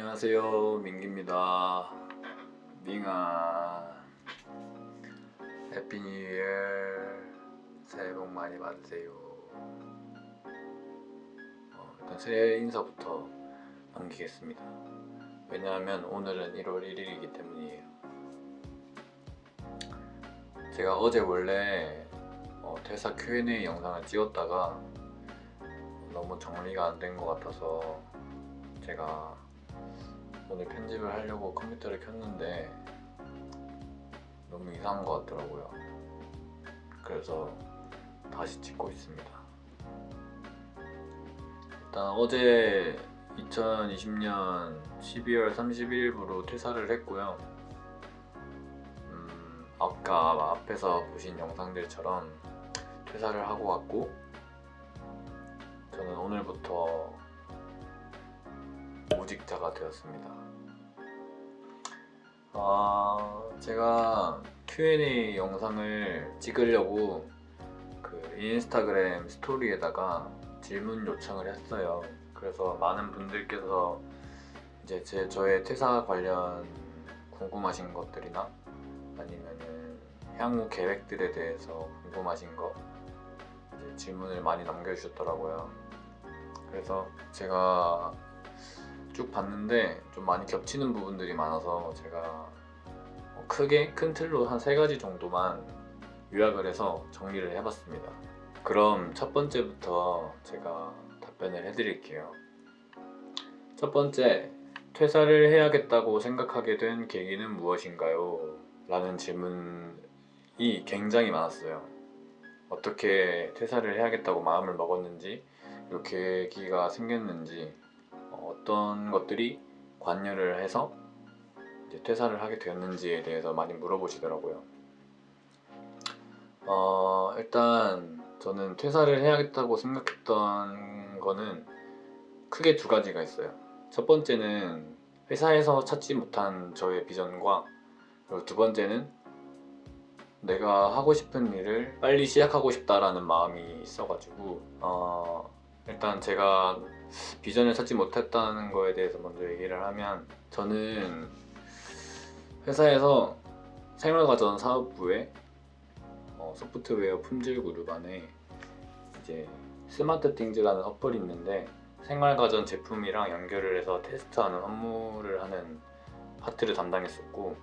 안녕하세요. 민기입니다. 밍아. happy new year. 새해 복 많이 받으세요. 어, 일단 새해 인사부터 남기겠습니다. 왜냐하면 오늘은 1월 1일이기 때문이에요. 제가 어제 원래 어, 퇴사 Q&A 영상을 찍었다가 너무 정리가 안 된 것 같아서 제가 오늘 편집을 하려고 컴퓨터를 켰는데 너무 이상한 것 같더라고요. 그래서 다시 찍고 있습니다. 일단 어제 2020년 12월 31일부로 퇴사를 했고요. 음, 아까 앞에서 보신 영상들처럼 퇴사를 하고 왔고 저는 오늘부터 모직자가 되었습니다. 아, 제가 Q&A 영상을 찍으려고 그 인스타그램 스토리에다가 질문 요청을 했어요. 그래서 많은 분들께서 이제 제 저의 퇴사 관련 궁금하신 것들이나 아니면은 향후 계획들에 대해서 궁금하신 거 질문을 많이 남겨주셨더라고요. 그래서 제가 쭉 봤는데 좀 많이 겹치는 부분들이 많아서 제가 크게 큰 틀로 한 세 가지 정도만 요약을 해서 정리를 해봤습니다. 그럼 첫 번째부터 제가 답변을 해드릴게요. 첫 번째, 퇴사를 해야겠다고 생각하게 된 계기는 무엇인가요? 라는 질문이 굉장히 많았어요. 어떻게 퇴사를 해야겠다고 마음을 먹었는지, 이 계기가 생겼는지, 어떤 것들이 관여를 해서 퇴사를 하게 되었는지에 대해서 많이 물어보시더라고요. 어, 일단 저는 퇴사를 해야겠다고 생각했던 거는 크게 두 가지가 있어요. 첫 번째는 회사에서 찾지 못한 저의 비전과 그리고 두 번째는 내가 하고 싶은 일을 빨리 시작하고 싶다라는 마음이 있어가지고 어, 일단 제가 비전을 찾지 못했다는 거에 대해서 먼저 얘기를 하면 저는 회사에서 생활과전 사업부에 어, 소프트웨어 품질 그룹 안에 이제 스마트 띵즈라는 어플이 있는데 생활과전 제품이랑 연결을 해서 테스트하는 업무를 하는 파트를 담당했었고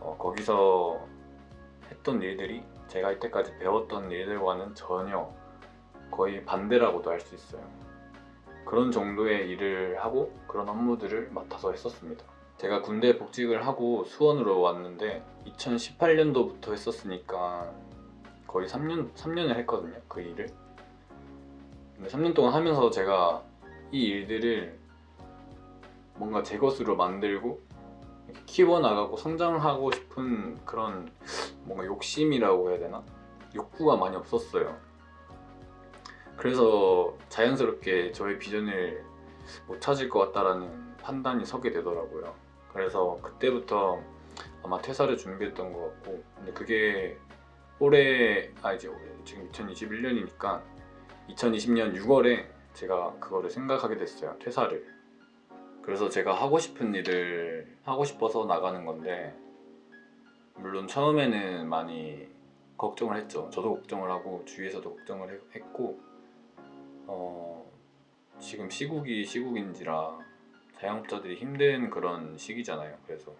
어, 거기서 했던 일들이 제가 이때까지 배웠던 일들과는 전혀 거의 반대라고도 할 수 있어요 그런 정도의 일을 하고 그런 업무들을 맡아서 했었습니다. 제가 군대 복직을 하고 수원으로 왔는데 2018년도부터 했었으니까 거의 3년, 3년을 했거든요 그 일을. 근데 3년 동안 하면서 제가 이 일들을 뭔가 제 것으로 만들고 키워나가고 성장하고 싶은 그런 뭔가 욕심이라고 해야 되나? 욕구가 많이 없었어요 그래서 자연스럽게 저의 비전을 못 찾을 것 같다라는 판단이 서게 되더라고요. 그래서 그때부터 아마 퇴사를 준비했던 것 같고 근데 그게 올해 아 이제 지금 2021년이니까 2020년 6월에 제가 그거를 생각하게 됐어요 퇴사를. 그래서 제가 하고 싶은 일을 하고 싶어서 나가는 건데 물론 처음에는 많이 걱정을 했죠. 저도 걱정을 하고 주위에서도 걱정을 했고 어, 지금 시국이 시국인지라 자영업자들이 힘든 그런 시기잖아요. 그래서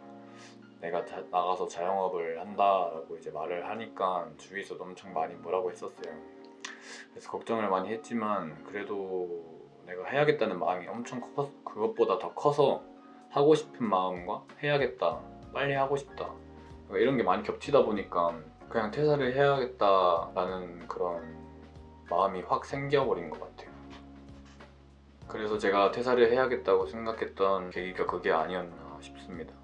내가 자, 나가서 자영업을 한다라고 이제 말을 하니까 주위에서도 엄청 많이 뭐라고 했었어요. 그래서 걱정을 많이 했지만 그래도 내가 해야겠다는 마음이 엄청 커 그것보다 더 커서 하고 싶은 마음과 해야겠다 빨리 하고 싶다 이런 게 많이 겹치다 보니까 그냥 퇴사를 해야겠다라는 그런 마음이 확 생겨버린 것 같아요. 그래서 제가 퇴사를 해야겠다고 생각했던 계기가 그게 아니었나 싶습니다.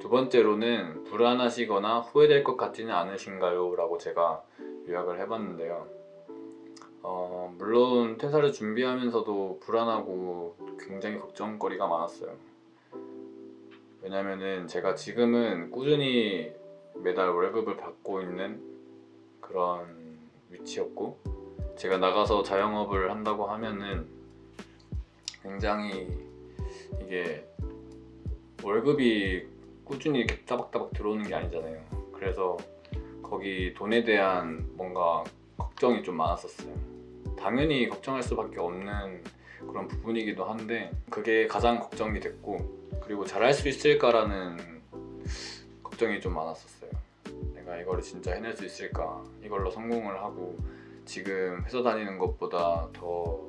두 번째로는 불안하시거나 후회될 것 같지는 않으신가요? 라고 제가 요약을 해봤는데요. 어, 물론 퇴사를 준비하면서도 불안하고 굉장히 걱정거리가 많았어요. 왜냐면은 제가 지금은 꾸준히 매달 월급을 받고 있는 그런 위치였고 제가 나가서 자영업을 한다고 하면은 굉장히 이게 월급이 꾸준히 이렇게 따박따박 들어오는 게 아니잖아요. 그래서 거기 돈에 대한 뭔가 걱정이 좀 많았었어요. 당연히 걱정할 수밖에 없는 그런 부분이기도 한데 그게 가장 걱정이 됐고 그리고 잘할 수 있을까라는 걱정이 좀 많았었어요. 내가 이거를 진짜 해낼 수 있을까? 이걸로 성공을 하고 지금 회사 다니는 것보다 더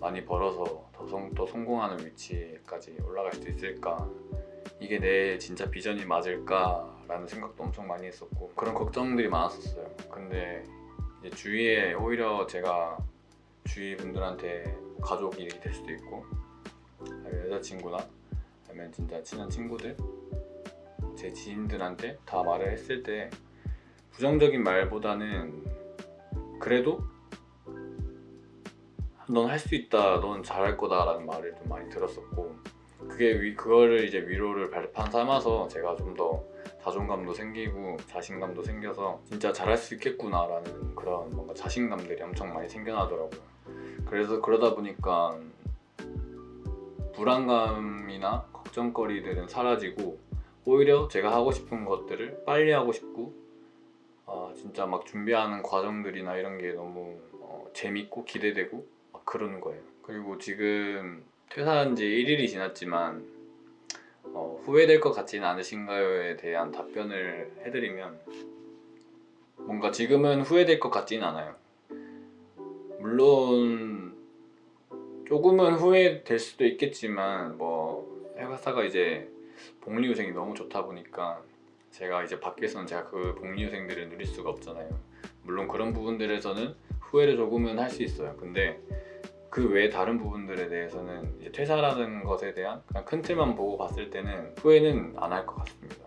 많이 벌어서 더, 성, 더 성공하는 위치까지 올라갈 수 있을까? 이게 내 진짜 비전이 맞을까? 라는 생각도 엄청 많이 했었고 그런 걱정들이 많았었어요. 근데 주위에 오히려 제가 주위 분들한테 가족이 될 수도 있고 여자친구나 아니면 진짜 친한 친구들 제 지인들한테 다 말을 했을 때 부정적인 말보다는 그래도 넌 할 수 있다, 넌 잘할 거다. 라는 말을 좀 많이 들었었고 그게 위, 그거를 이제 위로를 발판 삼아서 제가 좀 더 자존감도 생기고 자신감도 생겨서 진짜 잘할 수 있겠구나 라는 그런 뭔가 자신감들이 엄청 많이 생겨나더라고요. 그래서 그러다 보니까 불안감이나 걱정거리들은 사라지고 오히려 제가 하고 싶은 것들을 빨리 하고 싶고 아, 진짜 막 준비하는 과정들이나 이런 게 너무 어, 재밌고 기대되고 막 그러는 거예요. 그리고 지금 퇴사한 지 1일이 지났지만 어, 후회될 것 같지는 않으신가요에 대한 답변을 해드리면 뭔가 지금은 후회될 것 같지는 않아요. 물론 조금은 후회될 수도 있겠지만 뭐 회사가 이제 복리후생이 너무 좋다 보니까 제가 이제 밖에서는 제가 그 복리후생들을 누릴 수가 없잖아요. 물론 그런 부분들에서는 후회를 조금은 할 수 있어요. 근데 그외 다른 부분들에 대해서는 이제 퇴사라는 것에 대한 그냥 큰 틀만 보고 봤을 때는 후회는 안 할 것 같습니다.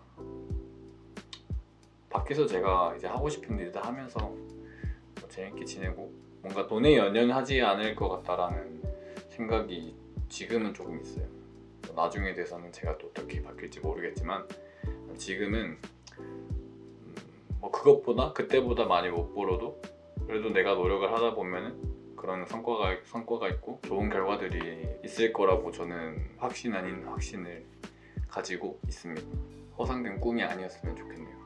밖에서 제가 이제 하고 싶은 일들 하면서 뭐 재밌게 지내고 뭔가 돈에 연연하지 않을 것 같다라는 생각이 지금은 조금 있어요 나중에 돼서는 제가 또 어떻게 바뀔지 모르겠지만 지금은 음, 뭐 그것보다 그때보다 많이 못 벌어도 그래도 내가 노력을 하다 보면은 그런 성과가 성과가 있고 좋은 결과들이 있을 거라고 저는 확신 아닌 확신을 가지고 있습니다. 허상된 꿈이 아니었으면 좋겠네요.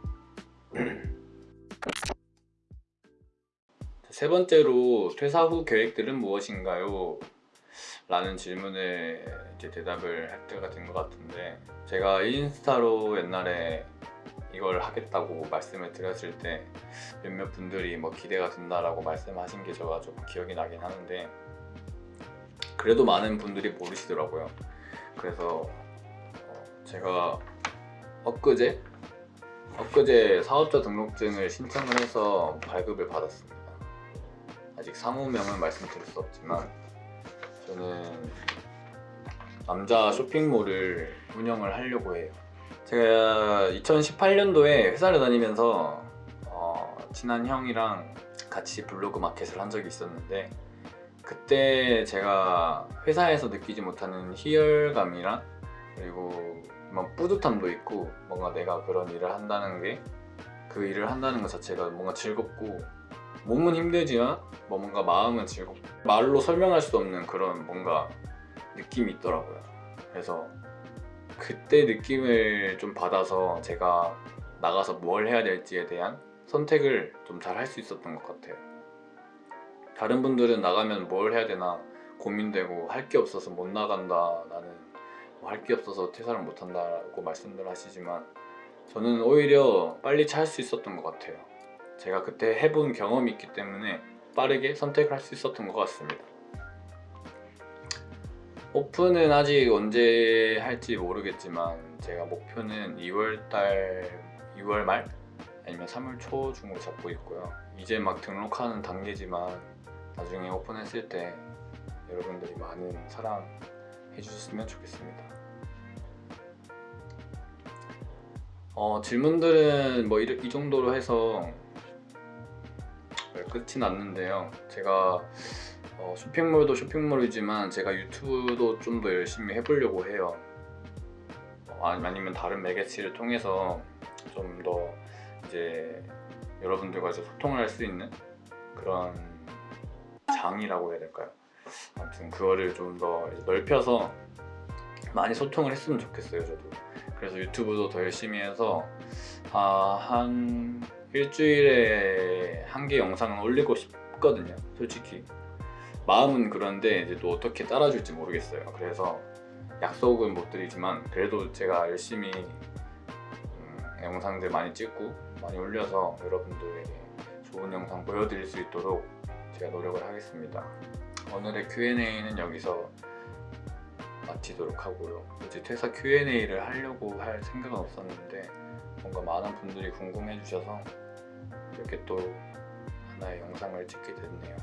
세 번째로 퇴사 후 계획들은 무엇인가요? 라는 질문에 이제 대답을 할 때가 된 것 같은데 제가 인스타로 옛날에 이걸 하겠다고 말씀을 드렸을 때 몇몇 분들이 뭐 기대가 된다라고 말씀하신 게 저가 좀 기억이 나긴 하는데 그래도 많은 분들이 모르시더라고요. 그래서 어, 제가 엊그제 엊그제 사업자 등록증을 신청을 해서 발급을 받았습니다. 아직 상호명은 말씀드릴 수 없지만 저는 남자 쇼핑몰을 운영을 하려고 해요. 제가 2018년도에 회사를 다니면서 어, 친한 형이랑 같이 블로그 마켓을 한 적이 있었는데 그때 제가 회사에서 느끼지 못하는 희열감이랑 그리고 뭐 뿌듯함도 있고 뭔가 내가 그런 일을 한다는 게 그 일을 한다는 것 자체가 뭔가 즐겁고 몸은 힘들지만 뭐 뭔가 마음은 즐겁고 말로 설명할 수 없는 그런 뭔가 느낌이 있더라고요. 그래서 그때 느낌을 좀 받아서 제가 나가서 뭘 해야 될지에 대한 선택을 좀 잘 할 수 있었던 것 같아요. 다른 분들은 나가면 뭘 해야 되나 고민되고 할 게 없어서 못 나간다 나는 뭐 할게 없어서 퇴사를 못한다고 말씀들 하시지만 저는 오히려 빨리 찰 수 있었던 것 같아요 제가 그때 해본 경험이 있기 때문에 빠르게 선택을 할 수 있었던 것 같습니다. 오픈은 아직 언제 할지 모르겠지만 제가 목표는 2월달 2월 말 아니면 3월 초 중으로 잡고 있고요. 이제 막 등록하는 단계지만 나중에 오픈했을 때 여러분들이 많은 사랑 해주셨으면 좋겠습니다. 어, 질문들은 뭐 이 정도로 해서 끝이 났는데요. 제가 어, 쇼핑몰도 쇼핑몰이지만 제가 유튜브도 좀 더 열심히 해보려고 해요. 어, 아니면 다른 매개체를 통해서 좀 더 이제 여러분들과 이제 소통을 할 수 있는 그런 방이라고 해야 될까요? 아무튼 그거를 좀 더 넓혀서 많이 소통을 했으면 좋겠어요 저도. 그래서 유튜브도 더 열심히 해서 아, 한 일주일에 한 개 영상은 올리고 싶거든요 솔직히. 마음은 그런데 이제 또 어떻게 따라줄지 모르겠어요. 그래서 약속은 못 드리지만 그래도 제가 열심히 음, 영상들 많이 찍고 많이 올려서 여러분들에게 좋은 영상 보여드릴 수 있도록 제가 노력을 하겠습니다. 오늘의 Q&A는 여기서 마치도록 하고요. 이제 퇴사 Q&A를 하려고 할 생각은 없었는데 뭔가 많은 분들이 궁금해 주셔서 이렇게 또 하나의 영상을 찍게 됐네요.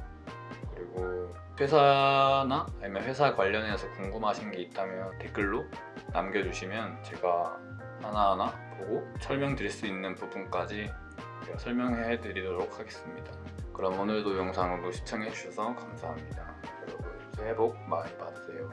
그리고 회사나 아니면 회사 관련해서 궁금하신 게 있다면 댓글로 남겨주시면 제가 하나하나 보고 설명드릴 수 있는 부분까지 설명해 드리도록 하겠습니다. 그럼 오늘도 영상으로 시청해 주셔서 감사합니다. 여러분 새해 복 많이 받으세요